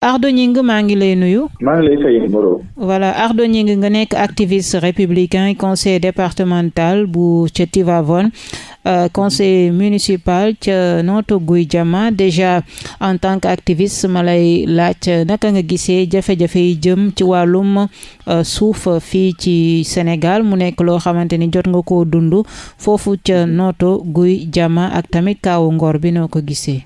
Ardo Gningue maa ngi lay nuyu. maa ngi lay fay Moreau. voilà Ardo Gningue nga nekk activiste républicain conseil départemental bu ca Tivaouane euh, conseil municipal ca Notto Gouye Diama déjà en tant que activiste ma lay laaj naka nga gisee jafe-jafe yi jëm ci wàllum euh, suuf fii ci Sénégal mu nekk loo xamante ni jot nga ko dund foofu ca Notto Gouye Diama ak tamit kaawu Ngor bi noo ko gisee.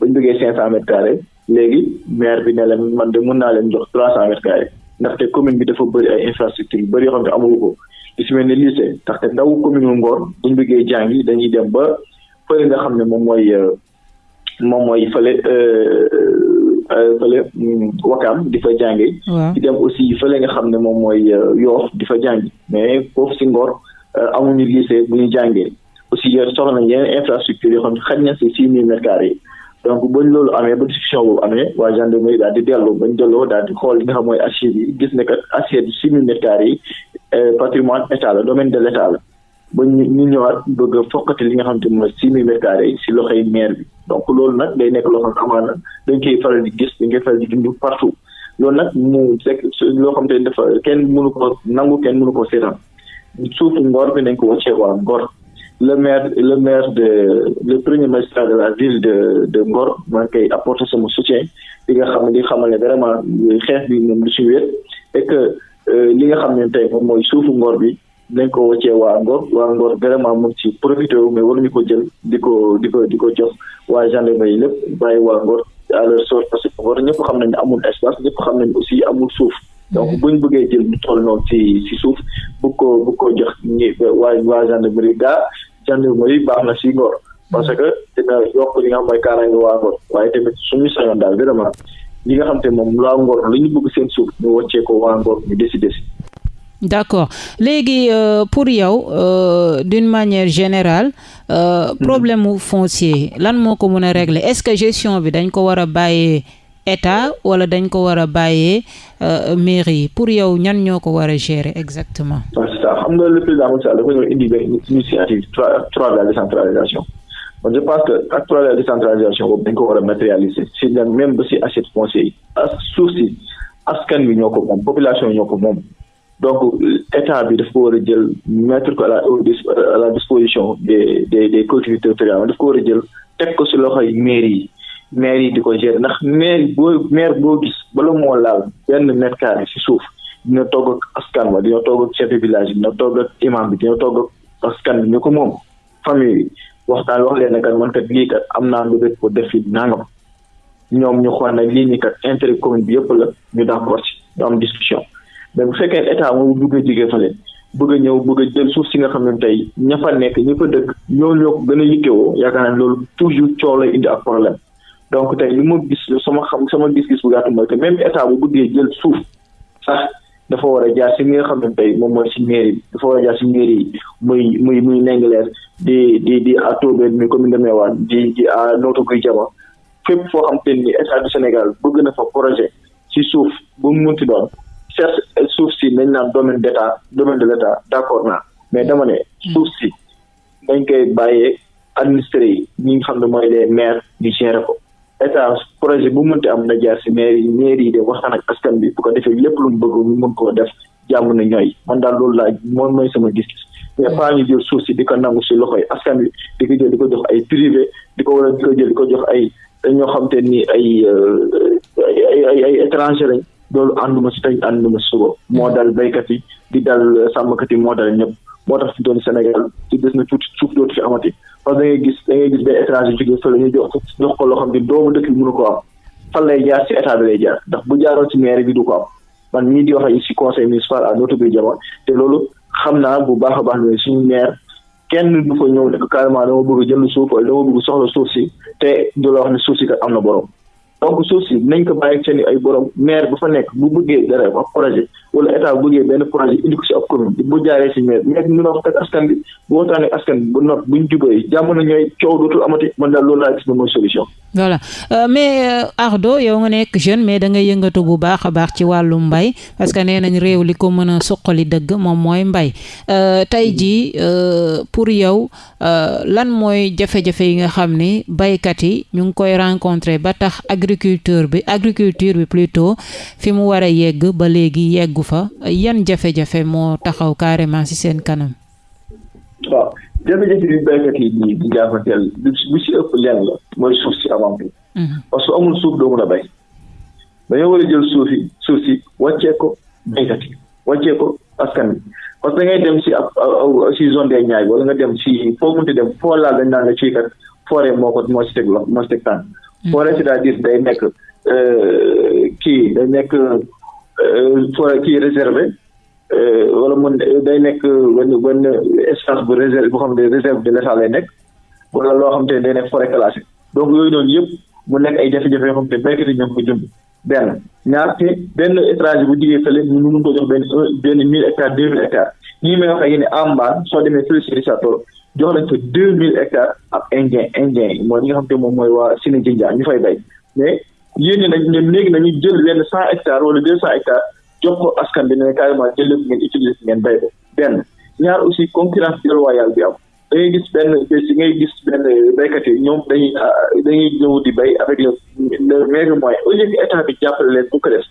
bañ bëggee cinq cent mètres carrés léegi maire bi ne leen man de mën naa leen jox trois cent mètres carrés ndaxte commune bi dafa bëri ay infrastructure yu bëri yoo xam ne amul ko li si mel ni lycée ndaxte ndaw commune Ngor buñ bëggee jàngi dañuy dem ba fële nga xam ne moom mooy euh, moom mooy fële euh, euh, fële mm, wakaam di fa jàngi di dem aussi fële nga xam ne moom mooy yoof di fa jàngi mais foofu si Ngor amuñu lycée bu ñu jàngee aussi yor soxla nañ yeneen infrastructure yoo xam ne xaj na si six mille mètres carrés yi donc bañ loolu amee ba discussion boobu amee waa gendarmerie daal di dellu bañ delloo daal di xool li nga xam mooy archive yi gis ne kat archive bi six mille mètres carrés yi euh, patrimoine état la domaine de l' état la ba ñu ñu ñëwaat bëgg a fokkati li nga xam te mooy six mille mètres carrés yi si loxoy maire bi donc loolu nag day nekk loo xam ne amaana dañ koy faral di gis dañ koy faral di dund partout loolu nag mu fekk loo xam te dafa kenn mënu ko nangu kenn mënu ko seetaan suufu Ngor bi nañ ko wàccee waa Ngor le maire le maire de le premier magistrat de la ville de de Ngor maa ngi koy apporter sama soutien li nga xam ne di xamal ne vraiment xeex bi ñoom du si wér et que euh, li nga xam ne tey moom mooy suufu Ngor bi nañ ko wàccee waa Ngor waa Ngor vraiment mu ngi ci profité wu mais waruñu ko jël di ko di ko di ko jox waa gendarmerie yi lépp bàyyi waa Ngor à leur sort parce que Ngor ñëpp xam nañ ne amul espace ñëpp xam nañ aussi amul suuf. donc mhm. bu ñu bëggee jël mu toll noonu ci ci suuf bu ko bu ko jox ñi waa waa gendarmerie gaa gendarmerie baax na si Ngor parce que dina yokk li nga xam mooy kaaraange waa Ngor waaye tamit suñu sañoon daal vraiment li nga xam te moom laa Ngor li ñu bëgg seen suuf ñu wàccee ko waa Ngor ñu décider si. d' accord léegi euh, pour yow euh, d' une manière générale. Euh, mhm. problème mu foncier lan moo ko mën a régler est ce que gestion bi dañ ko war a bàyyee. état wala dañ ko war a bàyyee euh, mairie yi pour yow ñan ñoo ko war a gérer exactement. waaw c'est ça xam nga le président Macky Sall dafa ñëw indi benn initiative trois trois de la décentralisation man je pense que acte trois de la décentralisation boobu dañ ko war a matérialiser si la même ba si assiette foncière yi. ak suuf si askan wi ñoo ko moom population ñoo ko moom. donc état bi daf ko war a jël mettre ko à la à la disposition des des des collectivités territoriales daf ko war a jël teg ko si loxoy mairie yi maire yi di ko gérer ndax maire boo maire boo gis bala moo laal benn mètre carré si suuf dina togg ak askan wa dina togg ak chef de village dina togg ak imam bi dina togg ak askan bi ñu ko moom famille bi waxtaan wax leen ne kat man kat lii kat am naa lu def ko def fi nangam ñoom ñu xool nag lii nii kat intérêt commune bi yëpp la ñu d'accord ci ñu am discussion mais bu fekkee état moom bëgg a jigee fale bëgg a ñëw bëgg a jël suuf si nga xam ne tey ña fa nekk ñi fa dëkk ñoo ñoo ko gën a yittewoo yaakaar naa loolu toujours coow lay indi ak problème donc tey li ma gis sama xam sama gis-gis bu gàtt mooy que même état bu bëggee jël suuf sax dafa war a jaar si li nga xam ne tey moom mooy si mairie bi dafa war a jaar si mairie yi muy muy muy Ndingler di di di à Tobène muy commune de Meouane di di à Notto Gouye Diama fépp foo xam te ni état du Sénégal bëgg na fa projet si suuf bu mu munti doon certes suuf si nañ naan domaine d' état domaine de l' état d' accord naa mais dama ne suuf si dañ koy bàyyee administré yi ñi nga xam ne mooy les maires ñu gérer ko état projet bu mënti am na jaar si maire yi maire yi de waxtaan ak askan bi bu ko defee lépp lu mu bëgg ñu mën koo def jàmm na ñooy man daal loolu laa moom mooy sama gis-gis mais pas ñu jël suuf si di ko nangu si loxoy askan wi di ko jël di ko jox ay privé di ko wala di ko jël di ko jox ay ñoo xam te ni ay euh, ay ay ay étranger lañ loolu ànduma si tey ànduma si suba moo dal béykat yi di dal sàmmkat yi moo dal ñëpp moo tax fi doon Sénégal ci des na tuuti suuf dootu fi amati parce que da ngay gis da ngay gis benn étranger jógee fële ñu jox jox ko loo xam ne doomu dëkk bi mënu ko am fan lay jaar si état bi lay jaar ndax bu jaaroon si maire bi du ko am man mii di wax ak si conseil municipal à notre biir jamono te loolu xam naa bu baax a baax ne suñu maire kenn du fa ñëw ne ko carrément dama bëgg jënd suuf wala dama bëgg soxla suuf si te du la wax ne suuf si kat am na borom. donc suuf si nañ ko bàyyi seen ay borom maire ba fa nekk bu bëggee dara ab projet wala état bu bëggee benn projet indi ko si ab commune bu jaaree si maire maire bi mën a wax ak askan bi bu waxtaanee ak askan bi bu nopp buñ jubee jàmm na ñooy coow dootul amati man daal loolu laa gis ne mooy solution. voilà euh, mais euh, Ardo yow nga nekk jeune mais da nga yëngatu bu baax a baax ci wàllu mbay parce que nee nañ réew li ko mën a suqali dëgg moom mooy mbay euh, tey jii pour yow Euh, lan mooy jafe-jafe yi nga xam ni baykat yi ñu ngi koy rencontrer ba tax agriculture bi agriculture bi plutôt fi mu war a yegg ba léegi yeggu fa yan jafe-jafe moo taxaw carrément ci seen kanam. waaw jafe-jafe bi baykat yi di di jàppanteel bu si ëpp lenn la mooy suuf si avant tout. Mhm. parce que amul suuf doo mën a bay. dañoo war a jël suuf yi suuf si wàccee ko baykat yi wàccee ko askan bi parce que da ngay dem si ab si zone des Niayes wala nga dem si foo munti dem foo laal dañ naan la ci kat forêt moo ko moo si teg loxo moo si teg tànk. Hmm. forêt c'est-à-dire day nekk euh, kii day nekk euh, forêt kii réservé euh, wala mun day nekk benn benn espace bu réserve boo xam ne réserve de l'État lay nekk wala loo xam te ne day nekk forêt classée donc yooyu noonu yëpp mu nekk ay jafe-jafe yoo xam te ne béykat yi ñoo ko jëm. benn ñaar te benn étranger bu jigee fële mu mun ko jox benn benn mille hectares deux mille hectares nii may wax ak yéen am mbaan soo demee fële si Richard Toll jox nañ fa deux mille hectares ak indien indien yi mooy ñi nga xam te moom mooy waa Sine Jinja ñu fay bay mais yéen ñi nag ñoom léegi nañu jël benn cent hectares wala deux cent hectares jox ko askan bi ne carrément jël lépp ngeen utiliser ngeen bay ko benn ñaar aussi concurrence déloyale bi am da ngay gis benn bés ngay gis benn béykat yi ñoom dañuy ah, dañuy ñëw di béy avec le le meilleur moyen au lieu que état bi jàppale leen bu ko def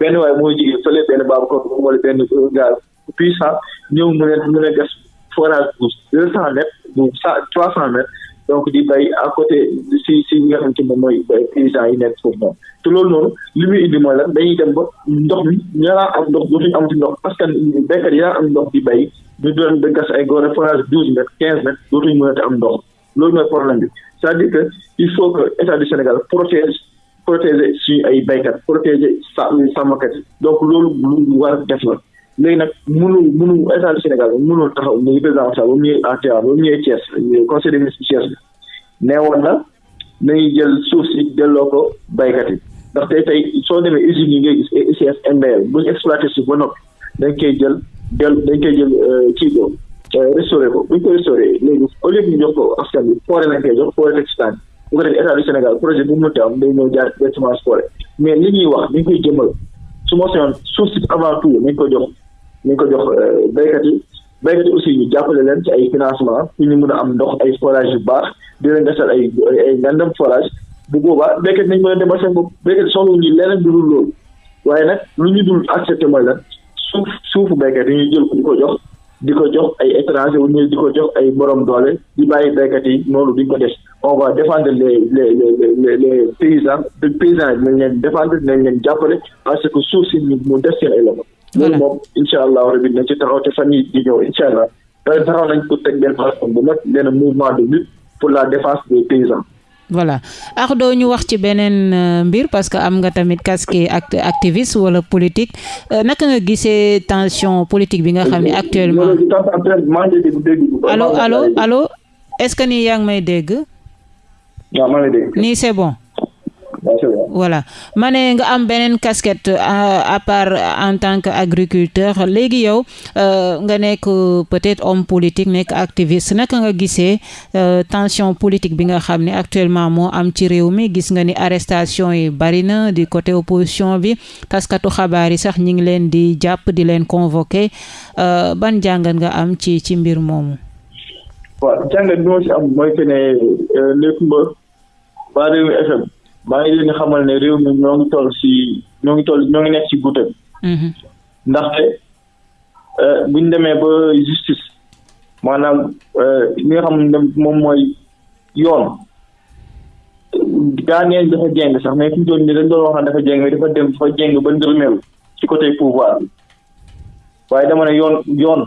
benn waaye mooy jigéen fële benn baabu ko wala benn gaal puissant ñëw mu leen mu leen def forage bu deux cent mètres bu cent trois cent mètres donc di bay à côté si si ñi nga xamante moom mooy euh, paysans yi nekk foofu noonu te loolu noonu li muy indi mooy lan dañuy dem ba ndox mi ñaaraan am ndox dootuñu amati ndox parce que béykat yi yaa am ndox di bay ñu doon da gas ay góor forage douze mètres quinze mètres dootuñu mën a am ndox loolu mooy problème bi c'est-à-dire que il faut que état du Sénégal protège protéger suñu ay baykat protéger sa sàmmkat yi donc loolu lu war def la léegi nag mënul mënul état du Sénégal mënul taxaw muy président Sall ba mu ñëwee ATA ba mu ñëwee Thiès conseil des ministres Thiès bi nee woon na nañu jël suuf si delloo ko baykat yi ndax tey tey soo demee usines yi ngay gis ay ICS MBL bu ñu exploité suuf ba noppi dañ koy jël del dañ koy jël euh, kii boobu euh, restauré ko bu ñu ko restauré léegi au lieu ñu jox ko askan bi foore lañ koy jox foore teg si tànn bu ko defee état du Sénégal projet bu mu mënti am day ñëw jaar directement si foore mais li ñuy wax dañ koy jëmal su ma soxla suuf si avant tout nañ ko jox nañ ko jox euh, béykat yi béykat yi aussi ñu jàppale leen ci ay financement pour ñu mën a am ndox ay forage yu baax di leen gasal ay ay ngandam forage bu boobaa béykat nañ mën a demal seen bopp béykat soxla ñu leneen du dul loolu waaye nag lu ñu dul accepté mooy lan suuf suufu béykat yi ñuy jël ko di ko jox di ko jox ay étranger wu ñu di ko jox ay borom doole di bàyyi béykat yi noonu duñ ko def on va défendre les les les les paysans paysans yi dinañ leen défendre dinañ leen jàppale parce que suuf si mu def seen ay loxo loolu moom incha allah rabi dina ci taxaw te fan yii di ñëw incha allah euh, taxaw nañ pour teg benn plateforme bu mag benn mouvement de lutte pour la défense des paysans. voilà ax doo ñu wax ci beneen euh, mbir parce que am nga tamit casquette act activiste wala politique euh, naka nga gisee tension politique bi nga xam ne actuellement. allo allo allo est-ce que ni yaa ngi may dégg. waaw maa ngi dégg. nii c'est bon. voilà ma ne nga am beneen casquette euh, à part en tant que agriculteur léegi yow euh, nga nekk euh, peut-être homme politique nekk activiste naka nga gisee tension politique bi nga xam ne actuellement moo am ci réew mi gis nga ni arrestation yi bari na di côté opposition bi taskatu xabaar yi sax ñi ngi leen di jàpp di leen convoquer ban jàngat nga am ci ci mbir moomu. waaw jàngat bi ma ci am mooy que ne euh, Ndeye Comba waa Rewmi FM maa ngi leen xamal ne réew mi ñoo ngi toll si ñoo ngi toll ñoo ngi nekk si guute. Mm-hmm. ndaxte euh, bu ñu demee ba justice maanaam euh, li nga xam ne moom mooy yoon gaa ngeen dafa jeng sax mais fi mu toll nii dañ doon wax dafa jeng mais dafa dem dafa jeng ba ndërmeelu ci côté pouvoir bi. waaye dama ne yoon yoon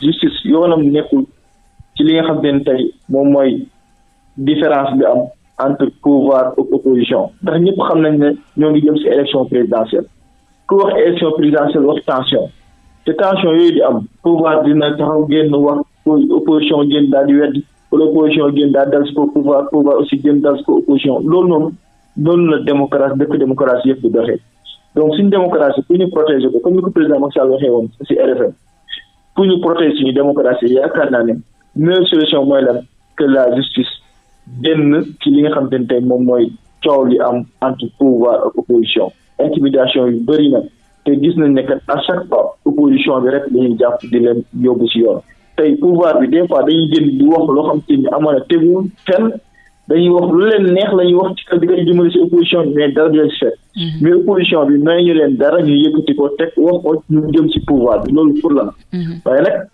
justice yoonam nekkul ci li nga xam ne tey moom mooy différence bi am entre pouvoir ak opposition ndax ñëpp xam nañ ne ñoo ngi jëm si élection présidentielle ku wax élection présidentielle wax tension te tension yooyu di am pouvoir dina taxaw génn wax opposition génn daal di weddi wala opposition génn daal dal si ko pouvoir pouvoir aussi génn dal si ko opposition loolu noonu loolu la démocratie dëkk démocratie yëpp di doxee donc suñu démocratie pour ñu protéger ko comme ni ko président Macky Sall waxee woon si RFM pour ñu protéger suñu démocratie yaakaar naa ne meilleure solution mooy lan que la justice génn ci li nga xam te ne tey moom mooy coow li am entre pouvoir ak opposition intimidation yu bëri na te gis nañ ne kat à chaque fois opposition bi rek dañuy jàpp di leen yóbbu si yoon tey pouvoir bi des fois dañuy génn di wax loo xam te ni amoon a tegul fenn dañuy wax lu leen neex la ñuy wax ci kaw di koy jëmale si opposition bi mais dara du leen si fekk mhm. mais opposition bi may ñu leen dara ñu yëkkati ko teg wax ko ñu jëm si pouvoir bi loolu pour la mhm. waaye nag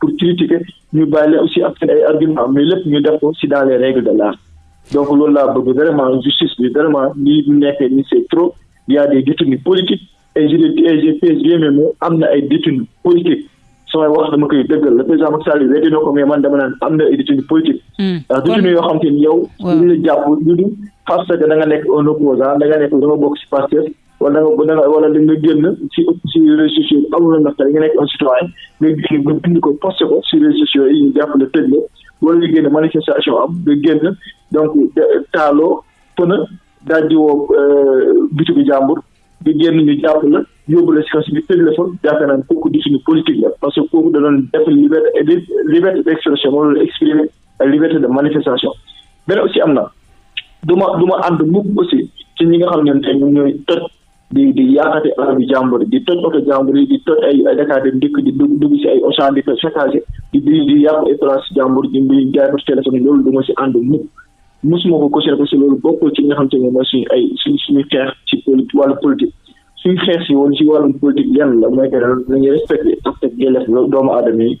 pour critiquer ñu bàyyi leen aussi am seen ay argument mais lépp ñu def ko si dans les règles de l'art donc loolu laa bëgg vraiment justice bi vraiment lii ñu nekkee ni c'est trop il y a des détenus politiques et je et je pèse bien mes mots am na ay détenus politiques samay wax dama koy dëggal le président Macky Sall weddi na ko mais man dama naan am na ay détenus politiques. Hmm. ndax détenus yoo xam te ni yow. waaw ñu la jàpp ñu du parce que da nga nekk un opposant da nga nekk da nga bokk si Pastef wala da nga wala da nga génn ci ci réseaux sociaux yi amul ndax tey nga nekk un citoyen nga génn nga bind ko posté ko ci réseaux sociaux yi ñu jàpp ne tëj la wala nga génn manifestation am nga génn donc taaloo pëna daal di woo euh, bitigu jàmbur nga génn ñu jàpp la yóbbu la si kaso bi tëj la fa yaakaar naa kooku di suñu politique la parce que kooku da doon def liberté liberté d'expression moo doon exprimer liberté de manifestation benn aussi am na du ma du ma ànd mukk aussi ci ñi nga xam ne tey ñoom ñooy toj di di yaakaate alal bi jàmbur di toj oto jàmbur yi di toj ay ay Dakar dem dikk di dugg dugg si ay Auchan di ko saccagé di di di yàq ay place jàmbur di di jaay ko téléphone yi loolu du ma si ànd mukk mosuma ko cautionné parce que loolu bokkul ci nga xam te ne mooy suñu ay suñ suñu xeex ci poli wàllu politique suñu xeex si woon si wàllum politique yan la mooy que dañuy respecté ak teg yelleef doomu aadama yi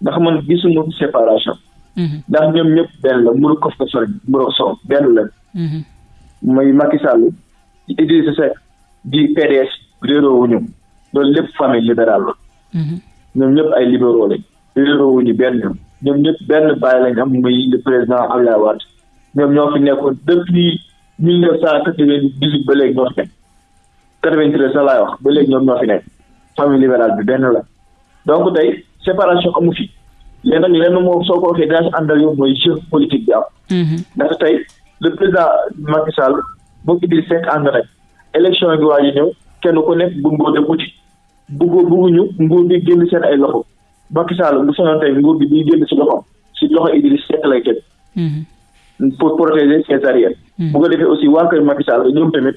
ndax man gisuma séparation. Mhm. ndax ñoom ñëpp benn la muru kof ko sori muru soow benn la. Mhm. muy Macky Sall di Idrissa Seck di PDS réeroo wuñu loolu lépp famille libérale la. Mhm. ñoom ñëpp ay libéraux lañ. réeroo wuñu benn ñoom ñoom ñëpp benn bàyyi lañ am muy le président Abdoulaye Wade ñoom ñoo fi nekkoon depuis mille neuf cent quatre-vingt-dix-huit ba léegi ñoo fi nekk quatre-vingt-treize sax laay wax ba léegi ñoom ñoo fi nekk famille libérale bi benn la. donc tey séparation amu fi mais nag lenn moom soo ko waxee dinaa si àndal yow mooy jeu politique bi am. Mhm. ndax tey le président Macky Sall boo Idriss Seck ànd nañ élection yi waa ji ñëw kenn ku nekk bu ngóor dem uti bëggoo bëgguñu nguur bi génn seen ay loxo Macky Sall bu sonoon tey nguur bi di génn si loxoom si loxo Idriss Seck lay teg. Mhm. pour protéger ses arrières. Mhm. bu ko defee aussi waa kër Macky Sall ñoom tamit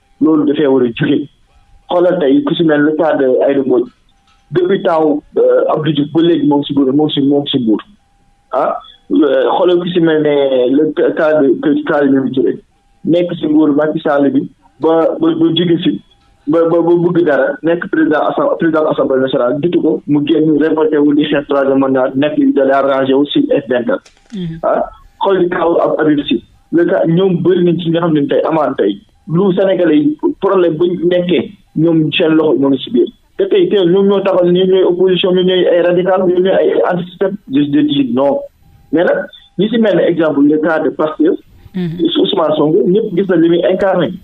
loolu dafay war a jóge xoolal tey ku si mel le cas de Aïda Mbodj depuis taaw euh, Abdou Diouf ba léegi moom si nguur moom si moom si nguur ah euh, xoolal ku si mel ne le cas de que cas de Mimi Touré nekk si nguur Macky Sall bi ba ba ba jóge si ba ba ba bëgg dara nekk président asam président assemblée nationale jiitu ko mu génn révolté wu di xeex troisième mandat nekk da lay arrangé wu si F24 Mhm. ah xool di kaw ab Habib Sy le cas ñoom bëri nañ ci nga xam ne tey amaan tey lu Sénégalais yi problème bu nekkee ñoom seen loxo ñoo ngi si biir te tey tey ñoom ñoo taxal ñoom ñooy opposition ñoom ñooy ay radical ñoom ñooy ay antisystème je de dire non mais nag ñi si mel ne exemple le cas de Pastef mhm. Ousmane Sonko ñëpp gis na li muy incarné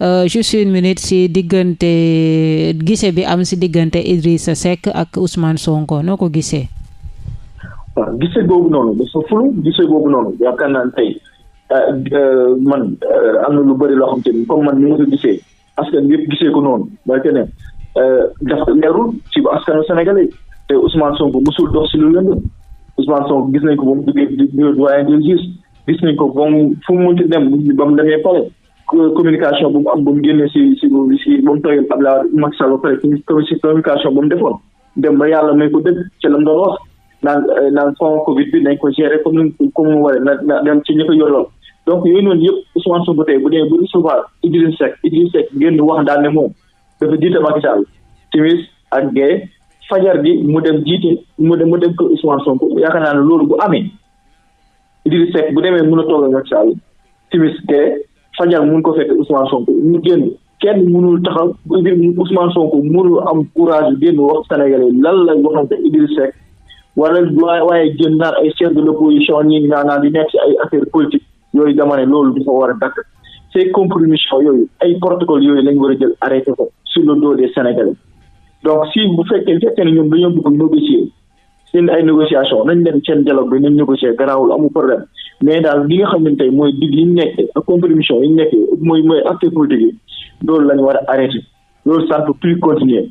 Euh, juste une minute si diggante gise bi am si diggante Idrissa Seck ak Ousmane Sonko noo ko gisee. waaw ah, gise boobu noonu dafa fulu gise boobu noonu yaakaar naa tey euh, euh, man am na lu bëri loo xam te ni comme man ni ma ko gisee askan bi yëpp gisee ko noonu mooy que ne dafa leerul ci askanu sénégalais te Ousmane Sonko musul dox si lu lëndëm Ousmane Sonko gis nañ ko ba mu duggee doyen des juges gis nañ ko ba mu fu mu munti dem ba mu demee pale communication bu mu am ba mu génne si si si ba mu toogee Abdoulaye Wade Macky Sall ba pare si communication ba mu defoon dem ba yàlla may ko dëgg ci la mu doon wax naan euh, naan fond Covid bi nañ ko gérer comme ni comme mu waree na na dem ci ñi ko yoroon donc yooyu noonu yëpp Ousmane Sonko tey bu dee bu recevoir Idriss Seck Idriss Seck génn wax daal ne moom dafa jiite Macky Sall timis ak gay fajar gi mu dem jiite mu dem mu dem ko Ousmane Sonko yaakaar naa ne loolu bu amee. Idriss Seck bu demee mën a toog ak Macky Sall timis te fajar mun ko fekk Ousmane Sonko ñu génn kenn mënul taxaw Idriss Ousmane Sonko mënul am courage yu génn wax Sénégalais lan la waxante Idriss Seck wala waaye génn naan ay chef de l'opposition ñi naan naan di nekk si ay affaire politique yooyu dama ne loolu dafa war a dakk ces compromissions yooyu ay protocole yooyu lañ war a jël arrêté ko sur le dos des Sénégalais donc si bu fekkee fekkee ne ñoom dañoo bëgg négocier seen ay négociation nañ dem seen dialogue bi nañ négocier garaawul amul problème mais daal li nga xam ne tey mooy digg yi ñu nekk ak compromission yi ñu nekk mooy mooy acteur politique yi loolu lañ war a arrêté loolu ça ne peut plus continuer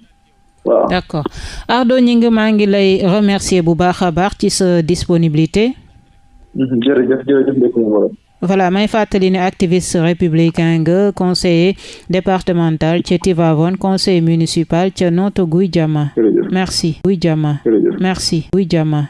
waaw. d'accord Ardo Gningue maa ngi lay remercier bu baax a baax ci sa disponibilité. jërëjëf jërëjëf voilà may fàttali ne activiste républicain nga conseiller départemental ca Tivaouane conseiller municipal ca Notto Gouye Diama merci Gouye Diama merci Gouye Diama